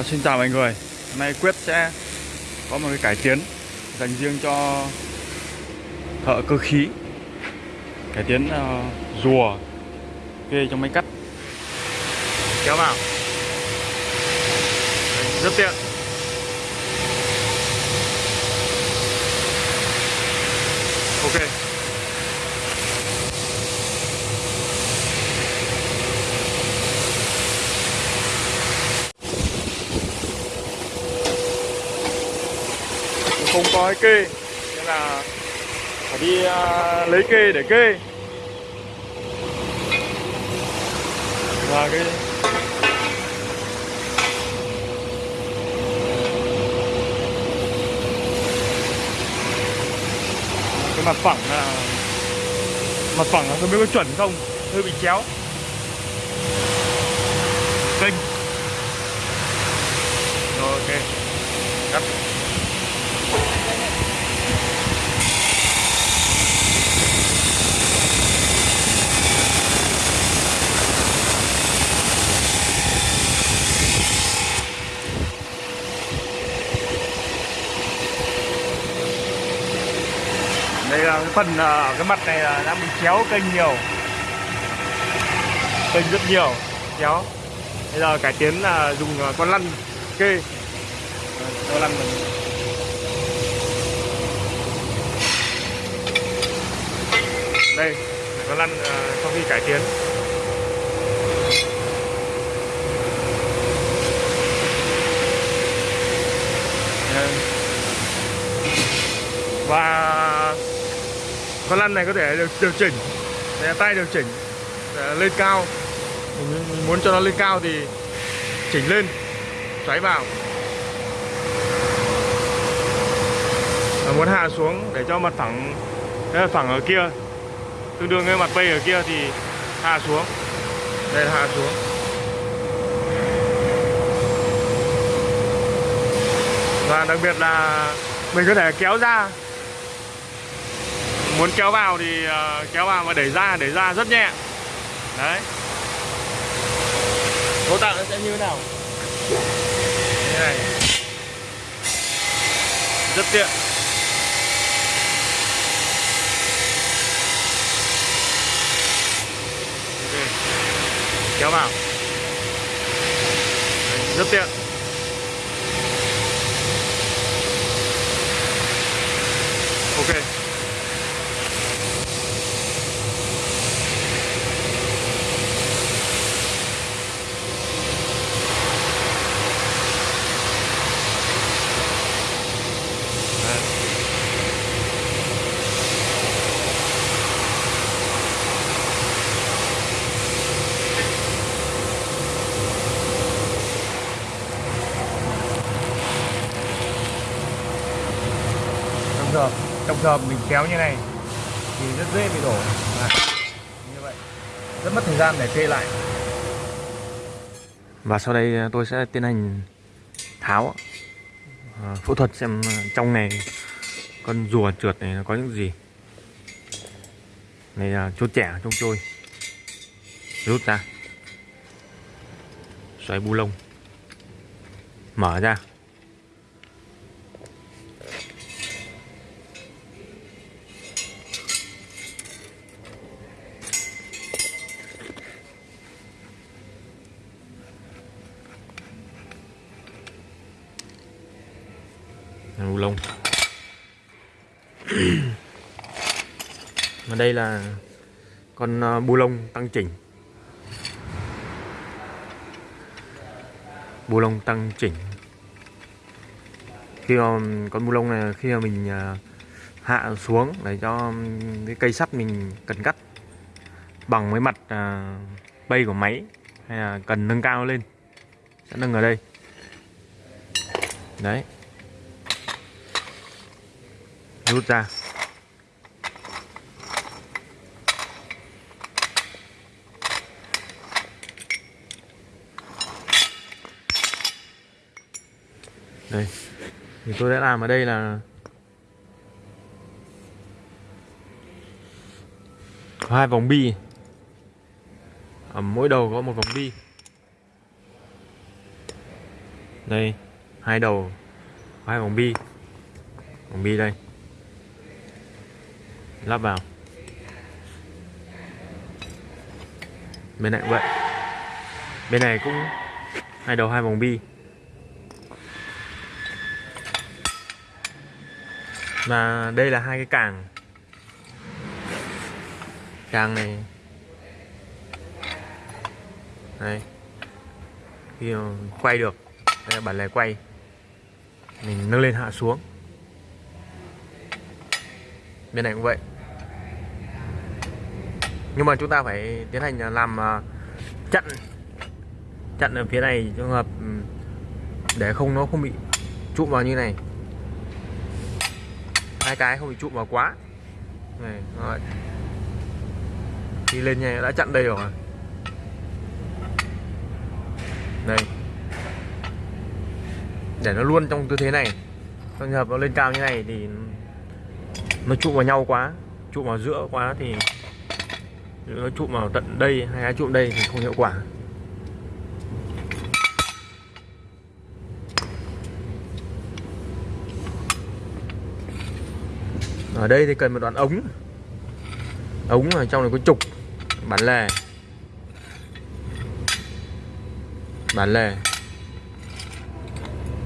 À, xin chào mọi người. Hôm nay Quyết sẽ có một cái cải tiến dành riêng cho thợ cơ khí. Cải tiến uh, rùa kê trong máy cắt. Kéo vào. Đấy, Rất tiện Ok không có cái kê. Nên là phải đi uh, lấy kê để kê. Và cái cái mặt phẳng là mặt phẳng là không biết có chuẩn không? Hơi bị chéo. Kênh rồi ok. Cắt. Phần uh, cái mặt này là đang bị chéo kênh nhiều. Kênh rất nhiều chéo. Bây giờ cải tiến là dùng uh, con lăn. Kê con lăn mình đây con lăn uh, sau khi cải tiến và con lăn này có thể được điều chỉnh. Để tay điều chỉnh, để lên cao. Mình muốn cho nó lên cao thì chỉnh lên, xoáy vào. Và muốn hạ xuống để cho mặt phẳng, cái mặt phẳng ở kia, tương đương với mặt bay ở kia thì hạ xuống. Đây là hạ xuống. Và đặc biệt là mình có thể kéo ra muốn kéo vào thì ờ, kéo vào và đẩy ra đẩy ra rất nhẹ. Đấy. Cấu tạo nó sẽ như thế nào? Như này. Rất tiện. Okay. kéo vào. Đấy, rất tiện. Ok. Trong giờ trong giờ mình kéo như này thì rất dễ bị đổ. À, như vậy. Rất mất thời gian để kê lại. Và sau đây à, tôi sẽ tiến hành tháo. À, phẫu thuật xem à, trong này con rùa trượt này nó có những gì. Này là chốt trẻ trong trôi. Rút ra. Xoáy bu lông. Mở ra. Bu lông. Và đây là con ờ, bu lông tăng chỉnh. Bu lông tăng chỉnh. Khi mà con bu lông này, khi mà mình ờ, hạ xuống để cho cái cây sắt mình cần cắt bằng với mặt ờ, bay của máy hay là cần nâng cao lên, sẽ nâng ở đây. Đấy rút ra. Đây. Thì tôi đã làm ở đây là hai vòng bi. Ở mỗi đầu có một vòng bi. Đây, hai đầu, hai vòng bi. Vòng bi đây lắp vào. Bên này cũng vậy. Bên này cũng hai đầu, hai vòng bi. Và đây là hai cái càng. Càng này. Đây khi quay được, đây là bản lề quay. Mình nâng lên hạ xuống. Bên này cũng vậy nhưng mà chúng ta phải tiến hành à, làm à, chặn chặn ở phía này trường hợp ừ, để không, nó không bị trụm vào như này. Hai cái không bị trụm vào quá. Này, rồi. khi lên nha, đã chặn đây rồi. Đây. Để nó luôn trong tư thế này. Trong trường hợp nó lên cao như này thì nó trụ vào nhau quá, trụ vào giữa quá thì nó trụ vào tận đây hay cái trụ đây thì không hiệu quả. Ở đây thì cần một đoạn ống. Ống ở trong này có trục. Bản lề. Bản lề.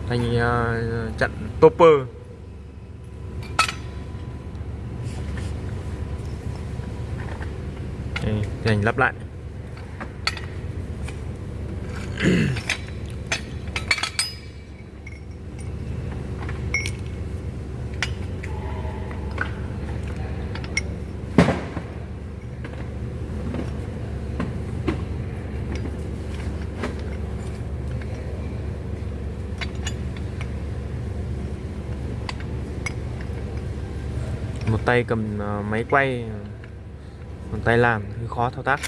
Thành uh, chặn topper. Dành lắp lại. Một tay cầm ờ, máy quay tay làm hơi khó thao tác.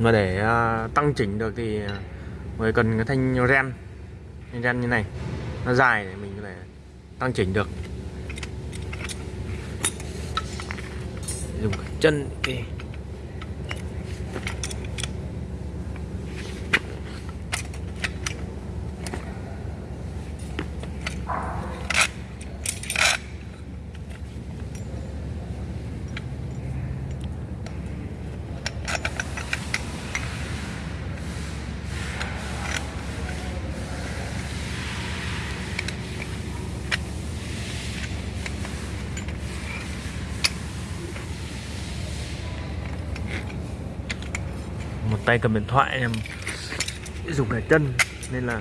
Mà để à, tăng chỉnh được thì à, người cần cái thanh ren thanh ren như này, nó dài để mình có thể tăng chỉnh được dùng cái chân cái okay. Tay cầm điện thoại em dùng để chân nên là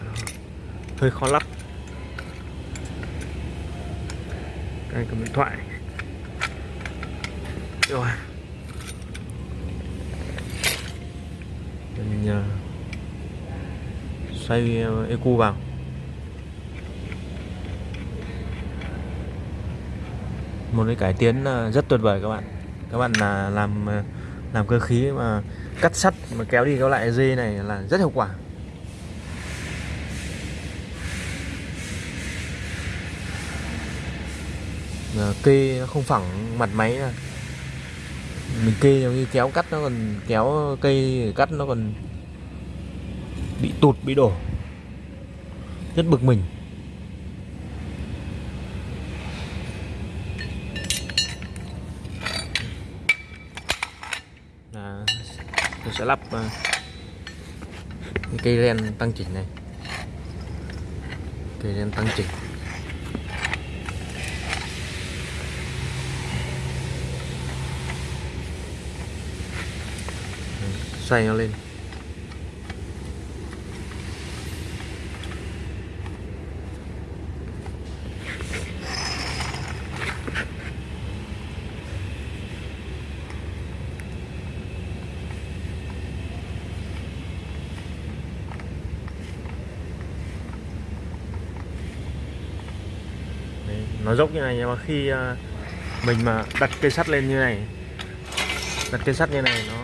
hơi khó lắp. Tay cầm điện thoại. Rồi. Mình uh, ờ, xoay uh, vào. Một cái cải tiến uh, rất tuyệt vời các bạn. Các bạn là làm làm cơ khí mà cắt sắt mà kéo đi kéo lại dây này là rất hiệu quả. Kê nó không phẳng mặt máy là mình kê giống như kéo cắt nó còn kéo cây cắt nó còn bị tụt, bị đổ. Rất bực mình là tôi sẽ lắp ờ, cây len tăng chỉnh này. Cây len tăng chỉnh. Xoay nó lên Đấy, nó dốc như này nhưng mà khi à, mình mà đặt cây sắt lên như này, đặt cây sắt như này, nó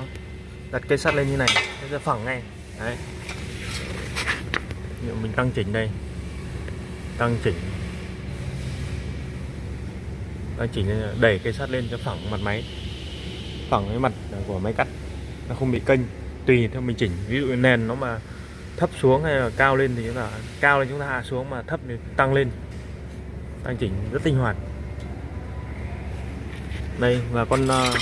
đặt cây sắt lên như này, nó sẽ phẳng ngay. Đấy. Nếu mình tăng chỉnh đây. Tăng chỉnh. Tăng chỉnh đẩy cây sắt lên cho phẳng mặt máy. Phẳng cái mặt của máy cắt, nó không bị kênh. Tùy theo mình chỉnh. Ví dụ nền nó mà thấp xuống hay là cao lên thì chúng ta, cao lên chúng ta hạ xuống mà thấp thì tăng lên tăng chỉnh rất linh hoạt. Đây là con uh,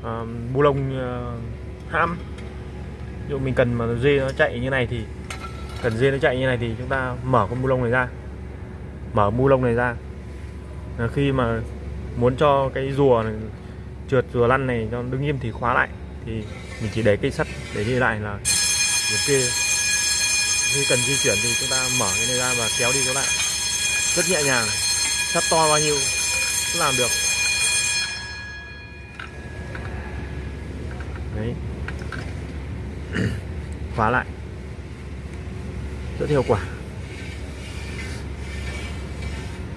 uh, bu lông ờ, uh, ham ví dụ mình cần mà dê nó chạy như này thì cần dê nó chạy như này thì chúng ta mở con bu lông này ra. Mở bu lông này ra. Là khi mà muốn cho cái rùa này, trượt rùa lăn này nó đứng im thì khóa lại thì mình chỉ để cây sắt để đi lại là được kia khi cần di chuyển thì chúng ta mở cái này ra và kéo đi kéo lại. Rất nhẹ nhàng sắt to bao nhiêu cũng làm được. Đấy. Khóa lại. Rất hiệu quả.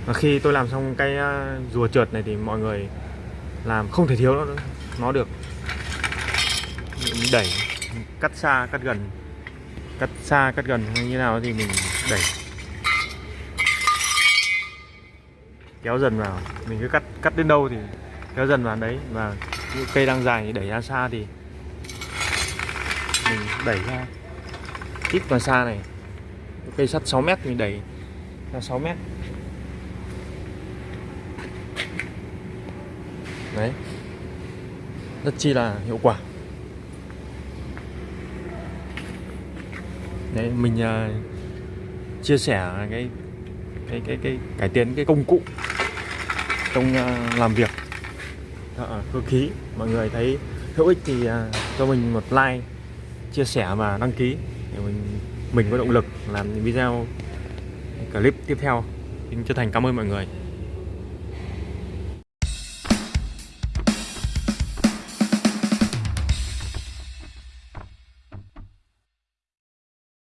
Và khi tôi làm xong cái à, rùa trượt này thì mọi người làm không thể thiếu nó nó được mình đẩy, cắt xa, cắt gần. Cắt xa, cắt gần hay như nào thì mình đẩy. Kéo dần vào. Mình cứ cắt cắt đến đâu thì kéo dần vào đấy. Và những cây đang dài thì đẩy ra xa thì mình đẩy ra. Ít vào xa này. Cây sắt 6 mét mình đẩy ra 6 mét. Đấy. Rất chi là hiệu quả. Đấy mình uh, chia sẻ cái cái cái cái cải tiến cái công cụ trong ờ, làm việc. Thợ cơ khí. Mọi người thấy hữu ích thì ờ, cho mình một like, chia sẻ và đăng ký để mình mình có động lực làm những video clip tiếp theo. Xin chân thành cảm ơn mọi người.